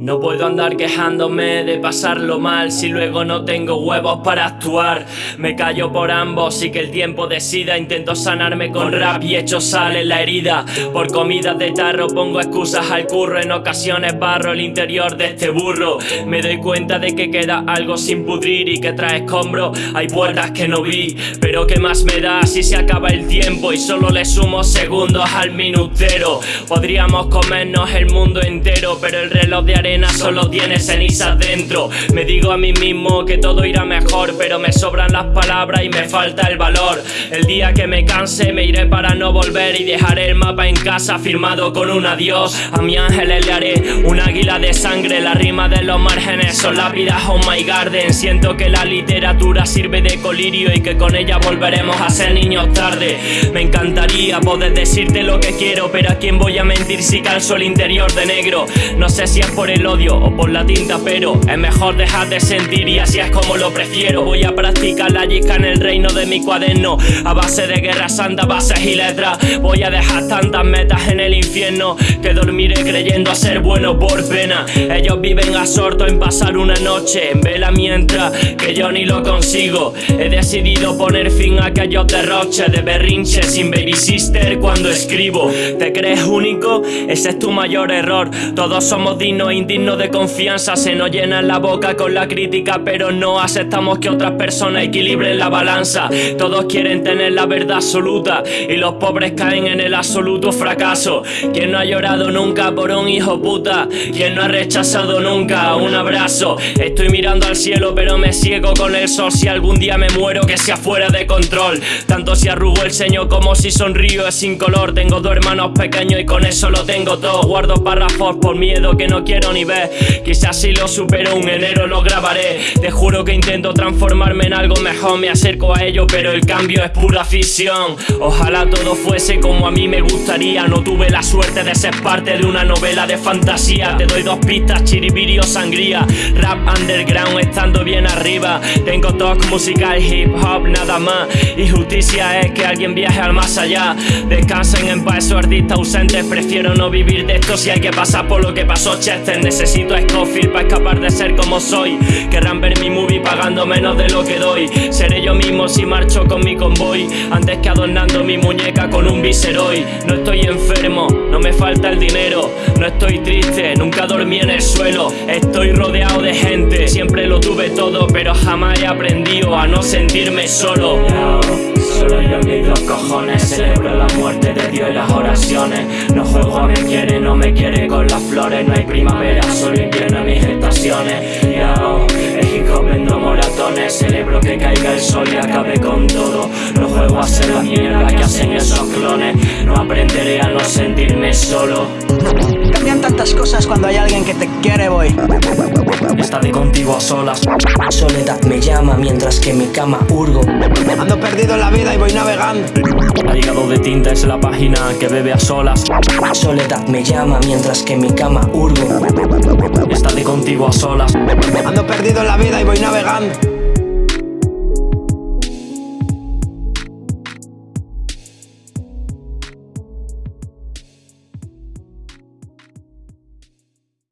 No puedo andar quejándome de pasarlo mal si luego no tengo huevos para actuar. Me callo por ambos y que el tiempo decida. Intento sanarme con rap y hecho sale la herida. Por comidas de tarro pongo excusas al curro. En ocasiones barro el interior de este burro. Me doy cuenta de que queda algo sin pudrir y que trae escombro. Hay puertas que no vi, pero que más me da si se acaba el tiempo y solo le sumo segundos al minutero. Podríamos comernos el mundo entero, pero el reloj de arena solo tiene cenizas dentro. Me digo a mí mismo que todo irá mejor Pero me sobran las palabras y me falta el valor. El día que me canse me iré para no volver Y dejaré el mapa en casa firmado con un adiós. A mi ángeles le haré un águila de sangre La rima de los márgenes son lápidas oh my garden. Siento que la literatura sirve de colirio Y que con ella volveremos a ser niños tarde. Me encantaría poder decirte lo que quiero Pero a quién voy a mentir si calzo el interior de negro. No sé si es por el odio o por la tinta pero Es mejor dejar de sentir y así es como lo prefiero. Voy a practicar la yisca en el reino de mi cuaderno. A base de guerra santa, bases y letras. Voy a dejar tantas metas en el infierno Que dormiré creyendo a ser bueno por pena. Ellos viven absortos en pasar una noche en vela mientras que yo ni lo consigo. He decidido poner fin a aquellos derroches de berrinche sin baby sister cuando escribo. ¿Te crees único? Ese es tu mayor error. Todos somos dignos e digno de confianza. Se nos llena la boca con la crítica Pero no aceptamos que otras personas equilibren la balanza. Todos quieren tener la verdad absoluta Y los pobres caen en el absoluto fracaso. Quien no ha llorado nunca por un hijo puta Quien no ha rechazado nunca un abrazo. Estoy mirando al cielo pero me ciego con el sol. Si algún día me muero que sea fuera de control. Tanto si arrugo el ceño como si sonrío es sin color. Tengo dos hermanos pequeños y con eso lo tengo todo. Guardo párrafos por miedo que no quiero ni Quizás si lo supero un enero lo grabaré. Te juro que intento transformarme en algo mejor. Me acerco a ello pero el cambio es pura ficción. Ojalá todo fuese como a mí me gustaría. No tuve la suerte de ser parte de una novela de fantasía. Te doy dos pistas, chiribiri o sangría. Rap underground estando bien arriba. Tengo talk musical, hip hop, nada más. Y justicia es que alguien viaje al más allá. Descansen en paz esos artistas ausentes. Prefiero no vivir de esto si hay que pasar por lo que pasó Chester Necesito a Scofield para escapar de ser como soy. Querrán ver mi movie pagando menos de lo que doy. Seré yo mismo si marcho con mi convoy. Antes que adornando mi muñeca con un viseroy No estoy enfermo, no me falta el dinero. No estoy triste, nunca dormí en el suelo. Estoy rodeado de gente, siempre lo tuve todo Pero jamás he aprendido a no sentirme solo Solo yo mis dos cojones. Celebro la muerte de Dios y las oraciones. No juego a me quiere, no me quiere con las flores. No hay primavera, solo invierno en mis estaciones. Hip hop vendo moratones. Celebro que caiga el sol y acabe con todo. No juego a ser la mierda que hacen esos clones. No aprenderé a no sentirme solo cuando hay alguien que te quiere, voy. Estaré contigo a solas. Soledad me llama mientras que mi cama hurgo. Ando perdido en la vida y voy navegando. Ha llegado de tinta es la página que bebe a solas. Soledad me llama mientras que mi cama hurgo. Estaré contigo a solas. Ando perdido en la vida y voy navegando